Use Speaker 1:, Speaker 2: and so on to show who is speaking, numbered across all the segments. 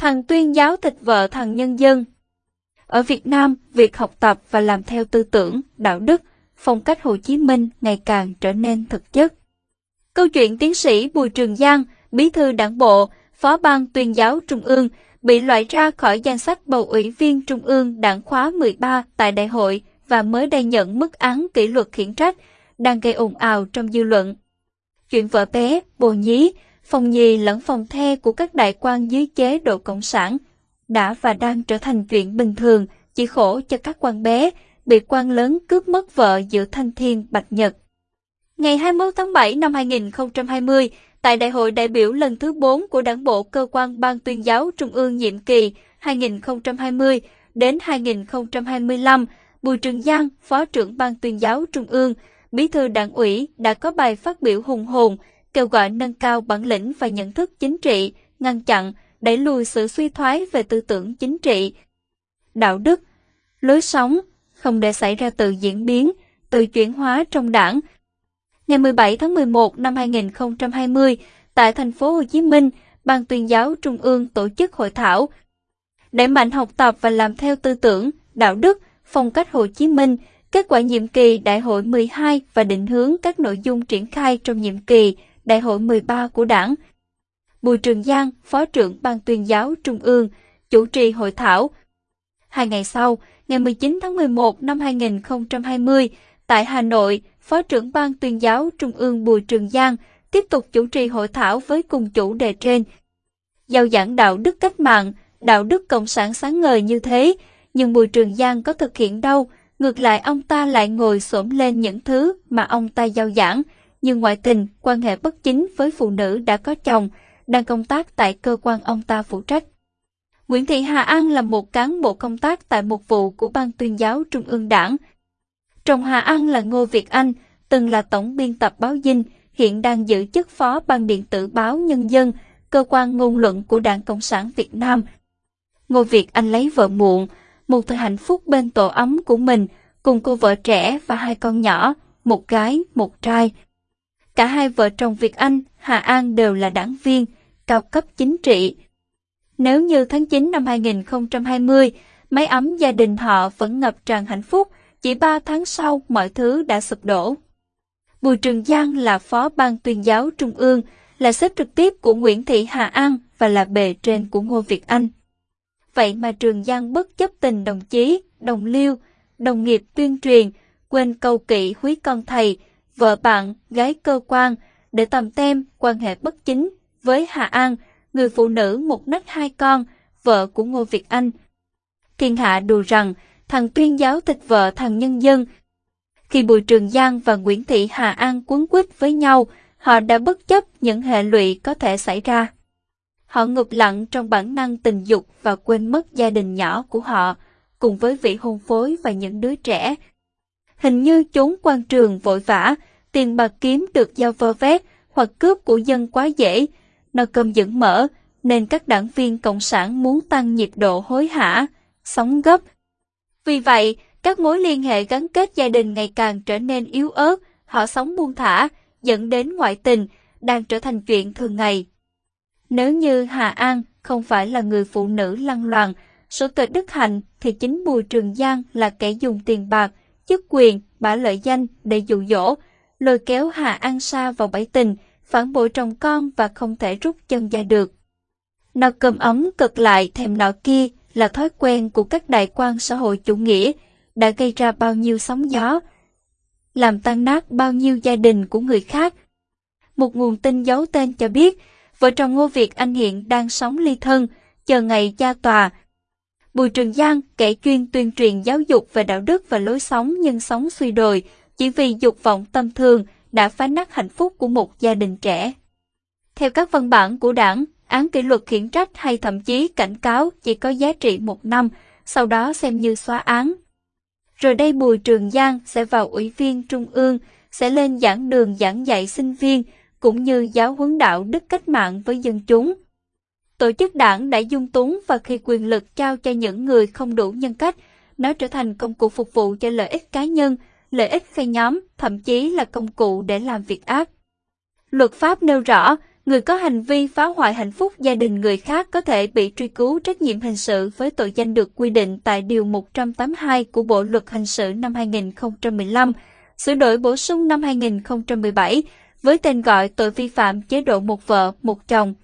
Speaker 1: Thằng tuyên giáo thịt vợ thằng nhân dân. Ở Việt Nam, việc học tập và làm theo tư tưởng, đạo đức, phong cách Hồ Chí Minh ngày càng trở nên thực chất. Câu chuyện tiến sĩ Bùi Trường Giang, bí thư đảng bộ, phó ban tuyên giáo Trung ương, bị loại ra khỏi danh sách bầu ủy viên Trung ương đảng khóa 13 tại đại hội và mới đây nhận mức án kỷ luật khiển trách, đang gây ồn ào trong dư luận. Chuyện vợ bé, bồ nhí, phòng nhì lẫn phòng the của các đại quan dưới chế độ Cộng sản đã và đang trở thành chuyện bình thường, chỉ khổ cho các quan bé, bị quan lớn cướp mất vợ giữa thanh thiên bạch nhật. Ngày 21 tháng 7 năm 2020, tại Đại hội đại biểu lần thứ 4 của Đảng bộ Cơ quan Ban tuyên giáo Trung ương nhiệm kỳ 2020 đến 2025, Bùi Trường Giang, Phó trưởng Ban tuyên giáo Trung ương, Bí thư Đảng ủy đã có bài phát biểu hùng hồn, kêu gọi nâng cao bản lĩnh và nhận thức chính trị, ngăn chặn, đẩy lùi sự suy thoái về tư tưởng chính trị, đạo đức, lối sống, không để xảy ra tự diễn biến, tự chuyển hóa trong đảng. Ngày 17 tháng 11 năm 2020, tại thành phố Hồ Chí Minh, Ban tuyên giáo Trung ương tổ chức hội thảo đẩy mạnh học tập và làm theo tư tưởng, đạo đức, phong cách Hồ Chí Minh, kết quả nhiệm kỳ Đại hội 12 và định hướng các nội dung triển khai trong nhiệm kỳ Đại hội 13 của Đảng. Bùi Trường Giang, Phó trưởng Ban tuyên giáo Trung ương, chủ trì hội thảo. Hai ngày sau, ngày 19 tháng 11 năm 2020, tại Hà Nội, Phó trưởng Ban tuyên giáo Trung ương Bùi Trường Giang tiếp tục chủ trì hội thảo với cùng chủ đề trên. Giao giảng đạo đức cách mạng, đạo đức cộng sản sáng ngời như thế, nhưng Bùi Trường Giang có thực hiện đâu, ngược lại ông ta lại ngồi xổm lên những thứ mà ông ta giao giảng, như ngoại tình, quan hệ bất chính với phụ nữ đã có chồng, đang công tác tại cơ quan ông ta phụ trách. Nguyễn Thị Hà An là một cán bộ công tác tại một vụ của Ban tuyên giáo Trung ương Đảng. Chồng Hà An là Ngô Việt Anh, từng là tổng biên tập báo Dinh, hiện đang giữ chức phó ban điện tử báo Nhân dân, cơ quan ngôn luận của Đảng Cộng sản Việt Nam. Ngô Việt Anh lấy vợ muộn, một thời hạnh phúc bên tổ ấm của mình, cùng cô vợ trẻ và hai con nhỏ, một gái, một trai. Cả hai vợ chồng Việt Anh, Hà An đều là đảng viên, cao cấp chính trị. Nếu như tháng 9 năm 2020, máy ấm gia đình họ vẫn ngập tràn hạnh phúc, chỉ 3 tháng sau mọi thứ đã sụp đổ. Bùi Trường Giang là phó ban tuyên giáo trung ương, là sếp trực tiếp của Nguyễn Thị Hà An và là bề trên của Ngô Việt Anh. Vậy mà Trường Giang bất chấp tình đồng chí, đồng liêu, đồng nghiệp tuyên truyền, quên câu kỵ húy con thầy, vợ bạn, gái cơ quan, để tầm tem quan hệ bất chính với Hà An, người phụ nữ một nách hai con, vợ của Ngô Việt Anh. Thiên hạ đùa rằng thằng tuyên giáo thịt vợ thằng nhân dân. Khi Bùi Trường Giang và Nguyễn Thị Hà An quấn quýt với nhau, họ đã bất chấp những hệ lụy có thể xảy ra. Họ ngụp lặng trong bản năng tình dục và quên mất gia đình nhỏ của họ, cùng với vị hôn phối và những đứa trẻ. Hình như trốn quan trường vội vã, tiền bạc kiếm được giao vơ vét hoặc cướp của dân quá dễ, nó cơm dẫn mở, nên các đảng viên Cộng sản muốn tăng nhiệt độ hối hả, sống gấp. Vì vậy, các mối liên hệ gắn kết gia đình ngày càng trở nên yếu ớt, họ sống buông thả, dẫn đến ngoại tình, đang trở thành chuyện thường ngày. Nếu như Hà An không phải là người phụ nữ lăng loàn, số tuệ đức hạnh thì chính Bùi Trường Giang là kẻ dùng tiền bạc, chức quyền, bả lợi danh để dụ dỗ, lôi kéo Hà An Sa vào bẫy tình, phản bội chồng con và không thể rút chân ra được. Nó cầm ấm cực lại thèm nọ kia là thói quen của các đại quan xã hội chủ nghĩa, đã gây ra bao nhiêu sóng gió, làm tan nát bao nhiêu gia đình của người khác. Một nguồn tin giấu tên cho biết, vợ chồng Ngô Việt Anh hiện đang sống ly thân, chờ ngày ra tòa. Bùi Trường Giang, kẻ chuyên tuyên truyền giáo dục về đạo đức và lối sống nhưng sống suy đồi, chỉ vì dục vọng tâm thường đã phá nát hạnh phúc của một gia đình trẻ. Theo các văn bản của đảng, án kỷ luật khiển trách hay thậm chí cảnh cáo chỉ có giá trị một năm, sau đó xem như xóa án. Rồi đây Bùi Trường Giang sẽ vào ủy viên trung ương, sẽ lên giảng đường giảng dạy sinh viên, cũng như giáo huấn đạo đức cách mạng với dân chúng. Tổ chức đảng đã dung túng và khi quyền lực trao cho những người không đủ nhân cách, nó trở thành công cụ phục vụ cho lợi ích cá nhân, lợi ích phe nhóm, thậm chí là công cụ để làm việc ác. Luật pháp nêu rõ, người có hành vi phá hoại hạnh phúc gia đình người khác có thể bị truy cứu trách nhiệm hình sự với tội danh được quy định tại Điều 182 của Bộ Luật Hình sự năm 2015, sửa đổi bổ sung năm 2017 với tên gọi tội vi phạm chế độ một vợ, một chồng.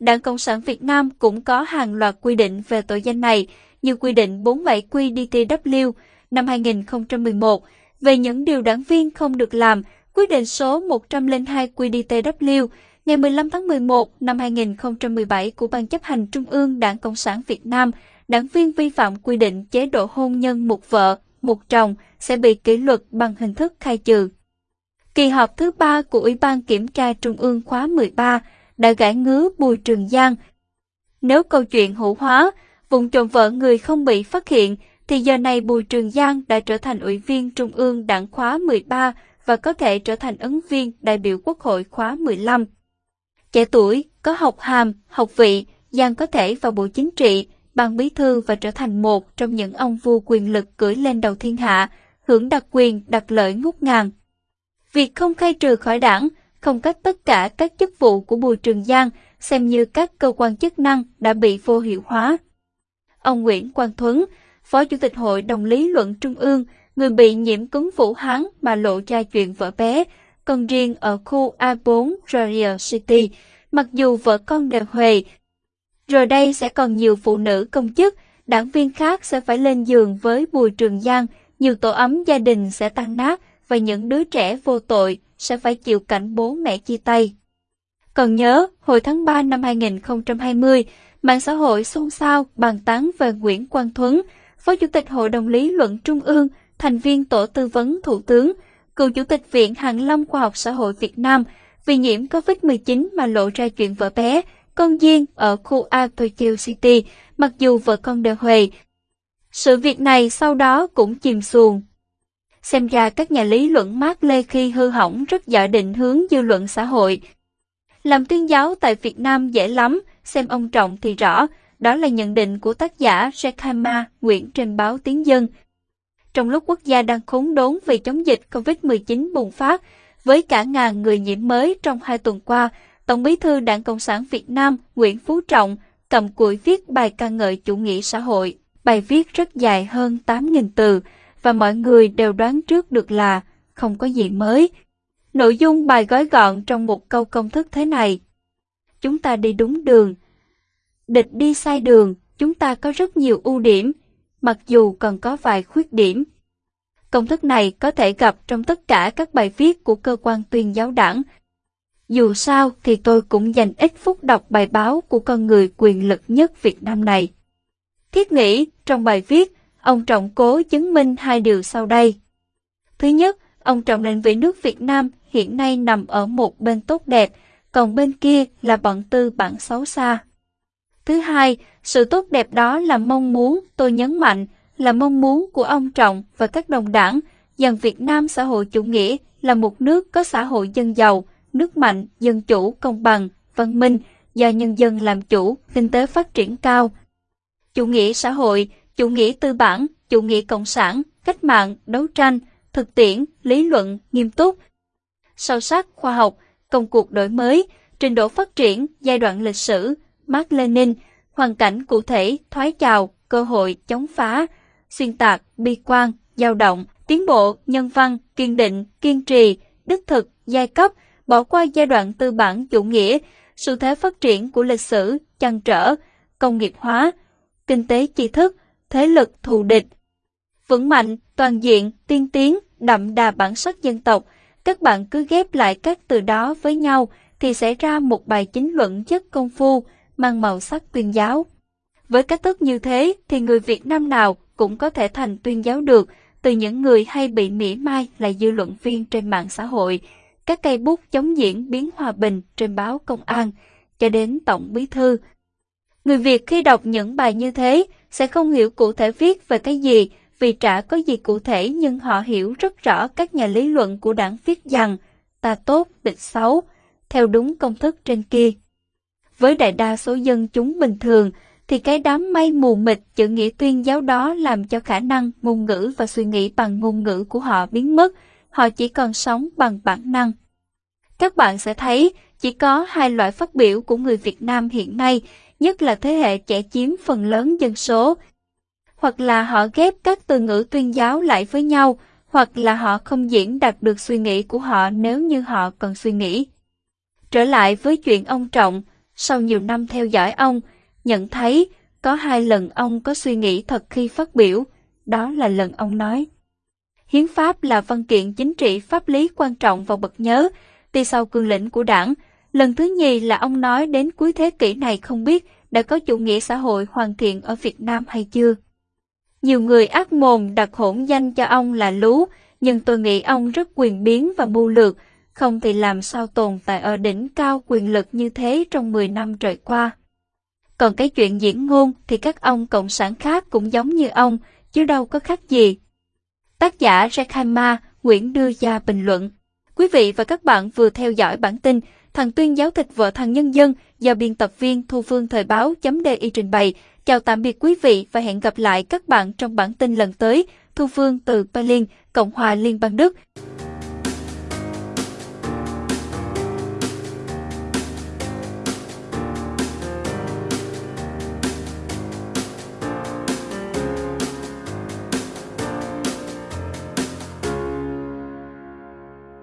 Speaker 1: Đảng Cộng sản Việt Nam cũng có hàng loạt quy định về tội danh này, như quy định 47 QDTW năm 2011 về những điều đảng viên không được làm, quyết định số 102 QDTW ngày 15 tháng 11 năm 2017 của Ban chấp hành Trung ương Đảng Cộng sản Việt Nam, đảng viên vi phạm quy định chế độ hôn nhân một vợ, một chồng sẽ bị kỷ luật bằng hình thức khai trừ. Kỳ họp thứ ba của Ủy ban Kiểm tra Trung ương khóa 13 đã gãi ngứa Bùi Trường Giang. Nếu câu chuyện hữu hóa, vùng trộm vợ người không bị phát hiện, thì giờ này Bùi Trường Giang đã trở thành Ủy viên Trung ương Đảng khóa 13 và có thể trở thành ứng viên đại biểu Quốc hội khóa 15. Trẻ tuổi, có học hàm, học vị, Giang có thể vào Bộ Chính trị, ban bí thư và trở thành một trong những ông vua quyền lực cưỡi lên đầu thiên hạ, hưởng đặc quyền, đặc lợi ngút ngàn. Việc không khai trừ khỏi đảng, không cách tất cả các chức vụ của Bùi Trường Giang xem như các cơ quan chức năng đã bị vô hiệu hóa. Ông Nguyễn Quang Thuấn, Phó Chủ tịch Hội đồng lý luận Trung ương, người bị nhiễm cúm Vũ Hán mà lộ ra chuyện vợ bé, còn riêng ở khu A4 Royal City, mặc dù vợ con đều huề. Rồi đây sẽ còn nhiều phụ nữ công chức, đảng viên khác sẽ phải lên giường với Bùi Trường Giang, nhiều tổ ấm gia đình sẽ tan nát và những đứa trẻ vô tội sẽ phải chịu cảnh bố mẹ chia tay. Còn nhớ, hồi tháng 3 năm 2020, mạng xã hội xôn xao bàn tán về Nguyễn Quang Thuấn, Phó Chủ tịch Hội đồng Lý luận Trung ương, thành viên Tổ tư vấn Thủ tướng, cựu Chủ tịch Viện Hàn Lâm Khoa học Xã hội Việt Nam, vì nhiễm COVID-19 mà lộ ra chuyện vợ bé, con riêng ở khu A Tokyo City, mặc dù vợ con đều huề. Sự việc này sau đó cũng chìm xuồng. Xem ra các nhà lý luận Mark Lê khi hư hỏng rất giỏi định hướng dư luận xã hội. Làm tuyên giáo tại Việt Nam dễ lắm, xem ông Trọng thì rõ, đó là nhận định của tác giả Shekhama Nguyễn trên báo Tiếng Dân. Trong lúc quốc gia đang khốn đốn vì chống dịch COVID-19 bùng phát, với cả ngàn người nhiễm mới trong hai tuần qua, Tổng bí thư Đảng Cộng sản Việt Nam Nguyễn Phú Trọng cầm cuội viết bài ca ngợi chủ nghĩa xã hội. Bài viết rất dài hơn 8.000 từ và mọi người đều đoán trước được là không có gì mới. Nội dung bài gói gọn trong một câu công thức thế này. Chúng ta đi đúng đường. Địch đi sai đường, chúng ta có rất nhiều ưu điểm, mặc dù còn có vài khuyết điểm. Công thức này có thể gặp trong tất cả các bài viết của cơ quan tuyên giáo đảng. Dù sao thì tôi cũng dành ít phút đọc bài báo của con người quyền lực nhất Việt Nam này. Thiết nghĩ, trong bài viết, ông Trọng cố chứng minh hai điều sau đây. Thứ nhất, ông Trọng định vị nước Việt Nam hiện nay nằm ở một bên tốt đẹp, còn bên kia là bọn tư bản xấu xa. Thứ hai, sự tốt đẹp đó là mong muốn, tôi nhấn mạnh, là mong muốn của ông Trọng và các đồng đảng rằng Việt Nam xã hội chủ nghĩa là một nước có xã hội dân giàu, nước mạnh, dân chủ, công bằng, văn minh, do nhân dân làm chủ, kinh tế phát triển cao. Chủ nghĩa xã hội, chủ nghĩa tư bản, chủ nghĩa cộng sản, cách mạng, đấu tranh, thực tiễn, lý luận, nghiêm túc, sâu sắc, khoa học, công cuộc đổi mới, trình độ phát triển, giai đoạn lịch sử, Mark Lenin, hoàn cảnh cụ thể, thoái trào, cơ hội, chống phá, xuyên tạc, bi quan, dao động, tiến bộ, nhân văn, kiên định, kiên trì, đích thực, giai cấp, bỏ qua giai đoạn tư bản chủ nghĩa, xu thế phát triển của lịch sử, chăn trở, công nghiệp hóa, kinh tế tri thức, thế lực thù địch. Vững mạnh, toàn diện, tiên tiến, đậm đà bản sắc dân tộc, các bạn cứ ghép lại các từ đó với nhau thì sẽ ra một bài chính luận chất công phu, mang màu sắc tuyên giáo. Với cách thức như thế thì người Việt Nam nào cũng có thể thành tuyên giáo được, từ những người hay bị mỉa mai là dư luận viên trên mạng xã hội, các cây bút chống diễn biến hòa bình trên báo công an, cho đến tổng bí thư. Người Việt khi đọc những bài như thế sẽ không hiểu cụ thể viết về cái gì, vì chả có gì cụ thể nhưng họ hiểu rất rõ các nhà lý luận của đảng viết rằng ta tốt, địch xấu, theo đúng công thức trên kia. Với đại đa số dân chúng bình thường, thì cái đám mây mù mịt chữ nghĩa tuyên giáo đó làm cho khả năng ngôn ngữ và suy nghĩ bằng ngôn ngữ của họ biến mất, họ chỉ còn sống bằng bản năng. Các bạn sẽ thấy, chỉ có hai loại phát biểu của người Việt Nam hiện nay, nhất là thế hệ trẻ chiếm phần lớn dân số. Hoặc là họ ghép các từ ngữ tuyên giáo lại với nhau, hoặc là họ không diễn đạt được suy nghĩ của họ nếu như họ cần suy nghĩ. Trở lại với chuyện ông Trọng, sau nhiều năm theo dõi ông, nhận thấy có hai lần ông có suy nghĩ thật khi phát biểu, đó là lần ông nói. Hiến pháp là văn kiện chính trị pháp lý quan trọng và bậc nhớ, đi sau cương lĩnh của đảng. Lần thứ nhì là ông nói đến cuối thế kỷ này không biết đã có chủ nghĩa xã hội hoàn thiện ở Việt Nam hay chưa. Nhiều người ác mồm đặt hỗn danh cho ông là Lú, nhưng tôi nghĩ ông rất quyền biến và mưu lược, không thì làm sao tồn tại ở đỉnh cao quyền lực như thế trong 10 năm trời qua. Còn cái chuyện diễn ngôn thì các ông cộng sản khác cũng giống như ông, chứ đâu có khác gì. Tác giả Rekhaima Nguyễn đưa ra bình luận. Quý vị và các bạn vừa theo dõi bản tin Thằng Tuyên giáo thịt vợ thằng Nhân dân do biên tập viên Thu Phương Thời báo chấm .di trình bày. Chào tạm biệt quý vị và hẹn gặp lại các bạn trong bản tin lần tới. Thu Phương từ Berlin, Cộng hòa Liên bang Đức.